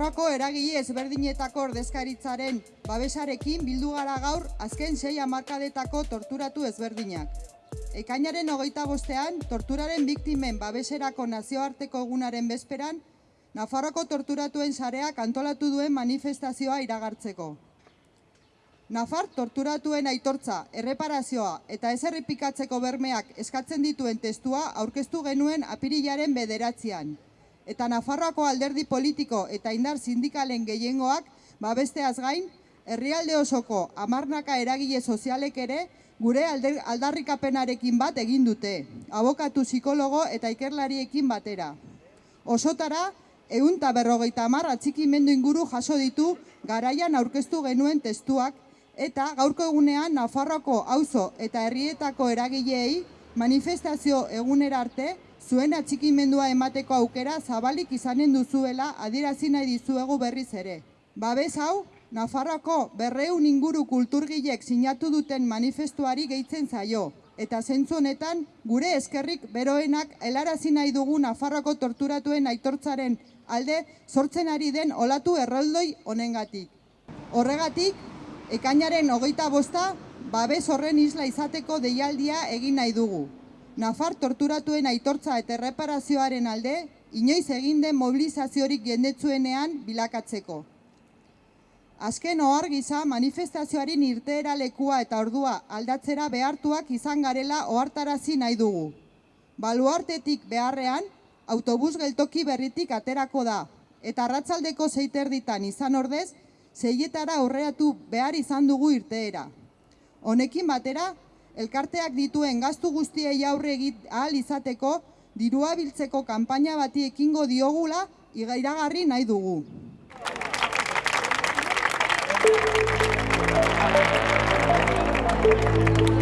eragile ezberdinetako ordezkaritzaren babesarekin bildu gara gaur azken sei hamarkadetako torturatu ezberdinak. Ekainaren hogeita bostean, torturaren biktimen babeserako nazioarteko egunaren bezperan, Nafarroko torturatuen sareak antolatu duen manifestazioa iragartzeko. Nafar torturatuen aitortza, erreparazioa eta ez errepikatzeko bermeak eskatzen dituen testua aurkeztu genuen apirilaren bederatzean. Eta Nafarroako alderdi politiko eta indar sindikalen gehiengoak babesteaz gain, herrialde osoko amarnaka eragile sozialek ere gure aldarrikapenarekin bat egin dute, abokatu psikologo eta ikerlariekin batera. Osotara, egun eta berrogeita hamar atxikimendu inguru jaso ditu garaian aurkeztu genuen testuak eta gaurko egunean Nafarroako auzo eta herrietako eragileei manifestazio egunera arte zuen atxikimendua emateko aukera zabalik izanen duzuela adierazi nahi dizuegu berriz ere. Babes hau, Nafarroako berreun inguru kulturgilek sinatu duten manifestuari gehitzen zaio, eta zentzu honetan gure eskerrik beroenak helarazi nahi dugu Nafarroako torturatuen aitortzaren alde sortzen ari den olatu erroldoi honengatik. Horregatik, ekainaren hogeita bosta, babes horren isla izateko deialdia egin nahi dugu. Nafar torturatuen aitortza eta erreparazioaren alde, inoiz egin den mobilizaziorik jendetzuenean bilakatzeko. Azken ohar gisa manifestazioaren irteera lekua eta ordua aldatzera behartuak izan garela ohartarazi nahi dugu. Baluartetik beharrean, autobus geltoki berritik aterako da, eta arratzaldeko zeiterditan izan ordez, zeietara aurreatu behar izan dugu irteera. Honekin batera, elkarteak dituen gastu guztiei aurre egit ahal izateko, dirua biltzeko kanpaina bati ekingo diogula iragarri nahi dugu. Thank you.